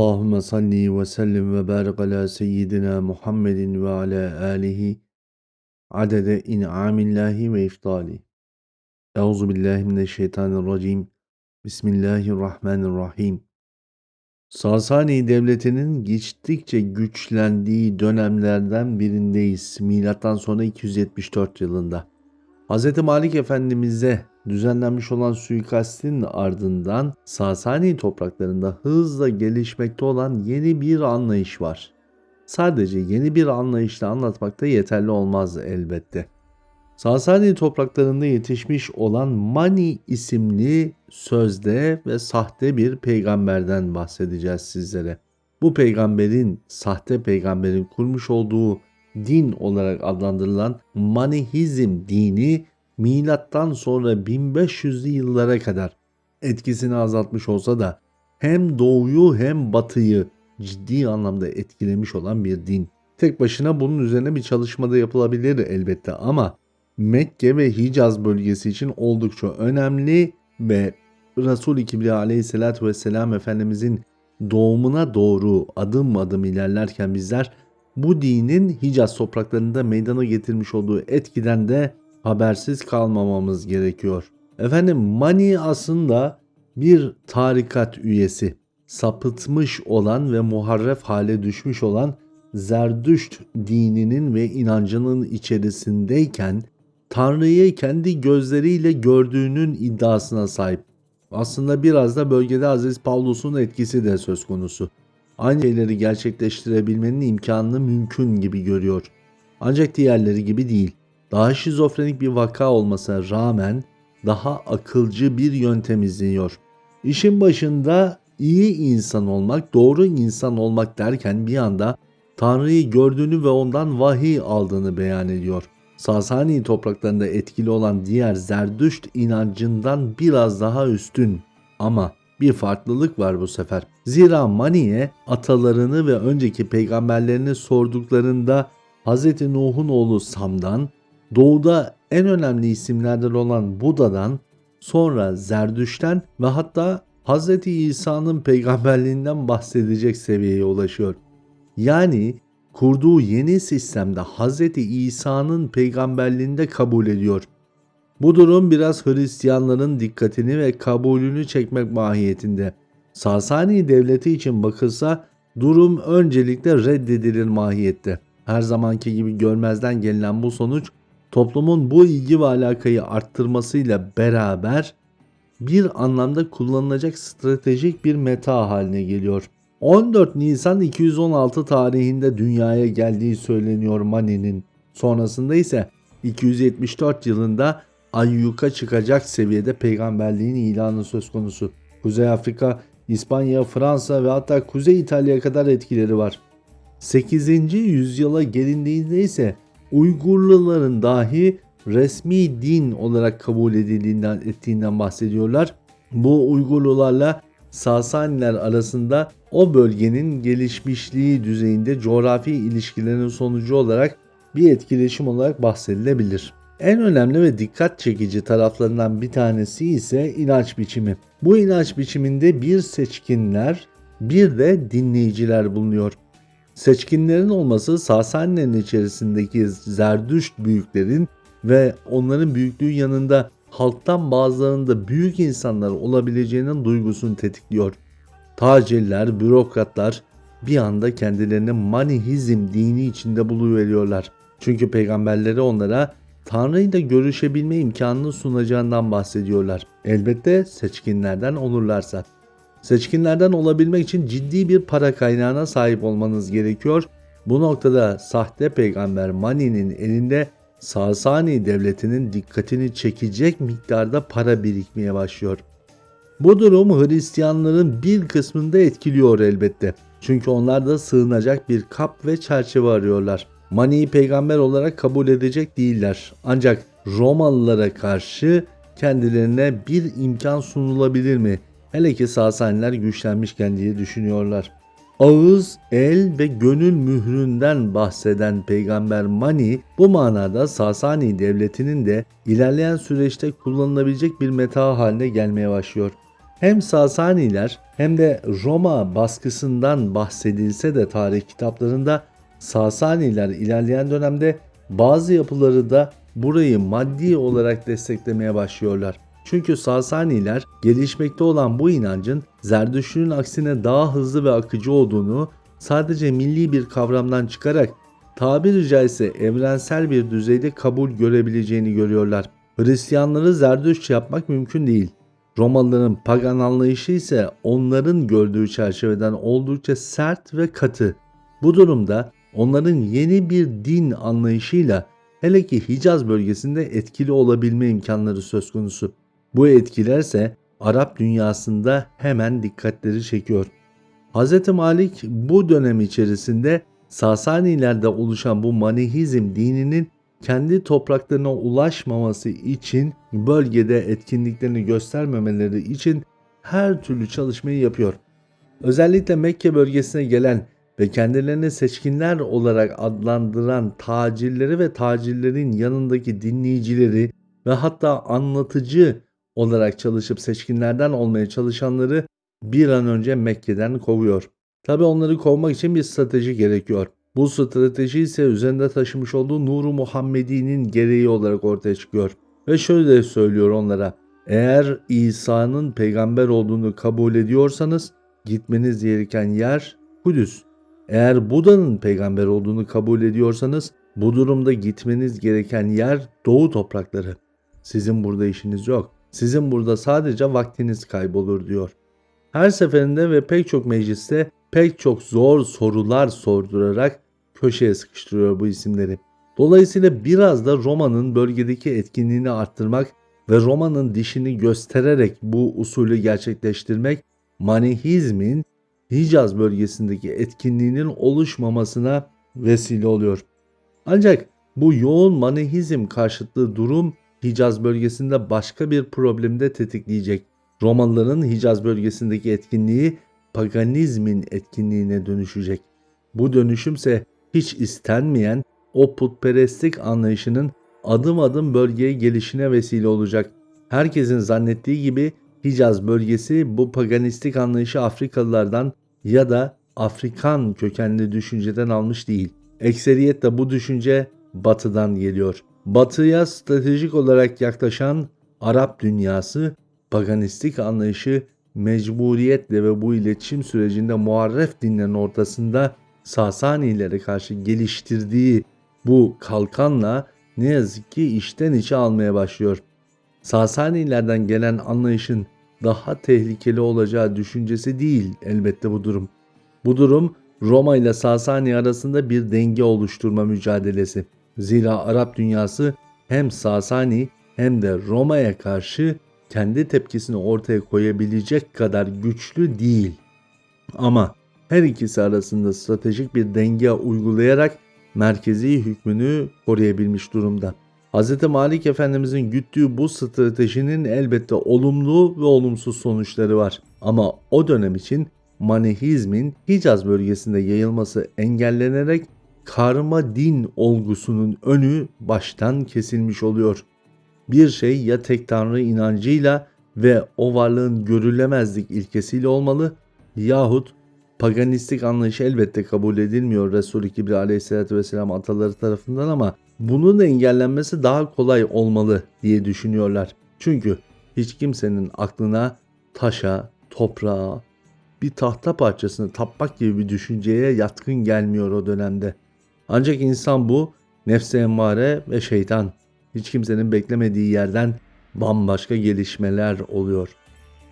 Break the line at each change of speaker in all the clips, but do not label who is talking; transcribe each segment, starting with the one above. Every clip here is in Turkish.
Allahümme salli ve sellim ve barik ala seyyidina Muhammedin ve ala alihi adede in'amillahi ve iftali. Euzu billahi mineşşeytanirracim. Bismillahirrahmanirrahim. Sasani devletinin geçtikçe güçlendiği dönemlerden birindeyiz. Milattan sonra 274 yılında. Hz. Malik Efendimiz'e düzenlenmiş olan suikastin ardından Sasani topraklarında hızla gelişmekte olan yeni bir anlayış var. Sadece yeni bir anlayışla anlatmak da yeterli olmaz elbette. Sasani topraklarında yetişmiş olan Mani isimli sözde ve sahte bir peygamberden bahsedeceğiz sizlere. Bu peygamberin, sahte peygamberin kurmuş olduğu din olarak adlandırılan Manihizm dini milattan sonra 1500'lü yıllara kadar etkisini azaltmış olsa da hem doğuyu hem batıyı ciddi anlamda etkilemiş olan bir din. Tek başına bunun üzerine bir çalışmada yapılabilir elbette ama Mekke ve Hicaz bölgesi için oldukça önemli ve Resul-i Kibriya aleyhissalatü vesselam Efendimizin doğumuna doğru adım adım ilerlerken bizler bu dinin Hicaz topraklarında meydana getirmiş olduğu etkiden de habersiz kalmamamız gerekiyor. Efendim Mani aslında bir tarikat üyesi. Sapıtmış olan ve muharref hale düşmüş olan Zerdüşt dininin ve inancının içerisindeyken Tanrı'yı kendi gözleriyle gördüğünün iddiasına sahip. Aslında biraz da bölgede Aziz Pavlus'un etkisi de söz konusu. Aynı şeyleri gerçekleştirebilmenin imkanını mümkün gibi görüyor. Ancak diğerleri gibi değil daha şizofrenik bir vaka olmasına rağmen daha akılcı bir yöntem izliyor. İşin başında iyi insan olmak, doğru insan olmak derken bir anda Tanrı'yı gördüğünü ve ondan vahiy aldığını beyan ediyor. Sasani topraklarında etkili olan diğer Zerdüşt inancından biraz daha üstün ama bir farklılık var bu sefer. Zira Mani'ye atalarını ve önceki peygamberlerini sorduklarında Hz. Nuh'un oğlu Sam'dan Doğuda en önemli isimlerden olan Buda'dan sonra Zerdüş'ten ve hatta Hz. İsa'nın peygamberliğinden bahsedecek seviyeye ulaşıyor. Yani kurduğu yeni sistemde Hz. İsa'nın peygamberliğini de kabul ediyor. Bu durum biraz Hristiyanların dikkatini ve kabulünü çekmek mahiyetinde. Sasani devleti için bakılsa durum öncelikle reddedilir mahiyette. Her zamanki gibi görmezden gelinen bu sonuç toplumun bu ilgi ve alakayı arttırmasıyla beraber bir anlamda kullanılacak stratejik bir meta haline geliyor. 14 Nisan 216 tarihinde dünyaya geldiği söyleniyor Mani'nin. Sonrasında ise 274 yılında ayyuka çıkacak seviyede peygamberliğin ilanı söz konusu. Kuzey Afrika, İspanya, Fransa ve hatta Kuzey İtalya'ya kadar etkileri var. 8. yüzyıla gelindiğinde ise Uygurluların dahi resmi din olarak kabul edildiğinden ettiğinden bahsediyorlar. Bu Uygurlularla Sasaniler arasında o bölgenin gelişmişliği düzeyinde coğrafi ilişkilerin sonucu olarak bir etkileşim olarak bahsedilebilir. En önemli ve dikkat çekici taraflarından bir tanesi ise inanç biçimi. Bu inanç biçiminde bir seçkinler bir de dinleyiciler bulunuyor. Seçkinlerin olması Sasanilerin içerisindeki Zerdüşt büyüklerin ve onların büyüklüğü yanında halktan bazılarının da büyük insanlar olabileceğinin duygusunu tetikliyor. Tacirler, bürokratlar bir anda kendilerini manihizm dini içinde buluveriyorlar. Çünkü peygamberleri onlara Tanrı ile görüşebilme imkanını sunacağından bahsediyorlar. Elbette seçkinlerden olurlarsa. Seçkinlerden olabilmek için ciddi bir para kaynağına sahip olmanız gerekiyor. Bu noktada sahte peygamber Mani'nin elinde Sasani devletinin dikkatini çekecek miktarda para birikmeye başlıyor. Bu durum Hristiyanların bir kısmında etkiliyor elbette. Çünkü onlar da sığınacak bir kap ve çerçeve arıyorlar. Mani'yi peygamber olarak kabul edecek değiller. Ancak Romalılara karşı kendilerine bir imkan sunulabilir mi? Hele ki Sasaniler güçlenmişken diye düşünüyorlar. Ağız, el ve gönül mühründen bahseden peygamber Mani bu manada Sasani devletinin de ilerleyen süreçte kullanılabilecek bir meta haline gelmeye başlıyor. Hem Sasaniler hem de Roma baskısından bahsedilse de tarih kitaplarında Sasaniler ilerleyen dönemde bazı yapıları da burayı maddi olarak desteklemeye başlıyorlar. Çünkü Sasaniler gelişmekte olan bu inancın Zerdüşt'ün aksine daha hızlı ve akıcı olduğunu sadece milli bir kavramdan çıkarak tabiri caizse evrensel bir düzeyde kabul görebileceğini görüyorlar. Hristiyanları Zerdüşt yapmak mümkün değil. Romalıların pagan anlayışı ise onların gördüğü çerçeveden oldukça sert ve katı. Bu durumda onların yeni bir din anlayışıyla hele ki Hicaz bölgesinde etkili olabilme imkanları söz konusu. Bu etkilerse Arap dünyasında hemen dikkatleri çekiyor. Hz. Malik bu dönem içerisinde Sasanilerde oluşan bu Manihizm dininin kendi topraklarına ulaşmaması için bölgede etkinliklerini göstermemeleri için her türlü çalışmayı yapıyor. Özellikle Mekke bölgesine gelen ve kendilerini seçkinler olarak adlandıran tacirleri ve tacirlerin yanındaki dinleyicileri ve hatta anlatıcı olarak çalışıp seçkinlerden olmaya çalışanları bir an önce Mekke'den kovuyor. Tabi onları kovmak için bir strateji gerekiyor. Bu strateji ise üzerinde taşımış olduğu Nuru Muhammedi'nin gereği olarak ortaya çıkıyor. Ve şöyle söylüyor onlara. Eğer İsa'nın peygamber olduğunu kabul ediyorsanız gitmeniz gereken yer Kudüs. Eğer Buda'nın peygamber olduğunu kabul ediyorsanız bu durumda gitmeniz gereken yer Doğu toprakları. Sizin burada işiniz yok. Sizin burada sadece vaktiniz kaybolur diyor. Her seferinde ve pek çok mecliste pek çok zor sorular sordurarak köşeye sıkıştırıyor bu isimleri. Dolayısıyla biraz da Roma'nın bölgedeki etkinliğini arttırmak ve Roma'nın dişini göstererek bu usulü gerçekleştirmek Manihizmin Hicaz bölgesindeki etkinliğinin oluşmamasına vesile oluyor. Ancak bu yoğun Manihizm karşıtlığı durum Hicaz bölgesinde başka bir problemi de tetikleyecek. Romalıların Hicaz bölgesindeki etkinliği paganizmin etkinliğine dönüşecek. Bu dönüşümse hiç istenmeyen o putperestlik anlayışının adım adım bölgeye gelişine vesile olacak. Herkesin zannettiği gibi Hicaz bölgesi bu paganistik anlayışı Afrikalılardan ya da Afrikan kökenli düşünceden almış değil. Ekseriyetle bu düşünce batıdan geliyor. Batıya stratejik olarak yaklaşan Arap dünyası paganistik anlayışı mecburiyetle ve bu iletişim sürecinde muharref dinlerin ortasında Sasanilere karşı geliştirdiği bu kalkanla ne yazık ki içten içe almaya başlıyor. Sasanilerden gelen anlayışın daha tehlikeli olacağı düşüncesi değil elbette bu durum. Bu durum Roma ile Sasani arasında bir denge oluşturma mücadelesi. Zira Arap dünyası hem Sasani hem de Roma'ya karşı kendi tepkisini ortaya koyabilecek kadar güçlü değil. Ama her ikisi arasında stratejik bir denge uygulayarak merkezi hükmünü koruyabilmiş durumda. Hz. Malik Efendimizin güttüğü bu stratejinin elbette olumlu ve olumsuz sonuçları var. Ama o dönem için Manihizmin Hicaz bölgesinde yayılması engellenerek karma din olgusunun önü baştan kesilmiş oluyor. Bir şey ya tek tanrı inancıyla ve o varlığın görülemezlik ilkesiyle olmalı yahut paganistik anlayış elbette kabul edilmiyor Resul-i Kibri aleyhissalatü vesselam ataları tarafından ama bunun engellenmesi daha kolay olmalı diye düşünüyorlar. Çünkü hiç kimsenin aklına taşa, toprağa, bir tahta parçasını tapmak gibi bir düşünceye yatkın gelmiyor o dönemde. Ancak insan bu nefse emmare ve şeytan hiç kimsenin beklemediği yerden bambaşka gelişmeler oluyor.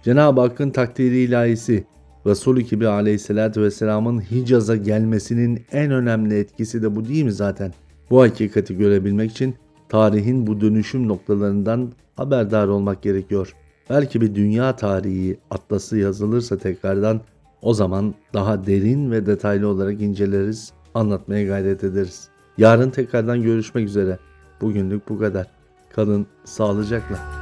Cenab-ı Hakk'ın takdiri ilahisi Resulü Kibri aleyhissalatü vesselamın Hicaz'a gelmesinin en önemli etkisi de bu değil mi zaten? Bu hakikati görebilmek için tarihin bu dönüşüm noktalarından haberdar olmak gerekiyor. Belki bir dünya tarihi atlası yazılırsa tekrardan o zaman daha derin ve detaylı olarak inceleriz, anlatmaya gayret ederiz. Yarın tekrardan görüşmek üzere. Bugünlük bu kadar. Kalın sağlıcakla.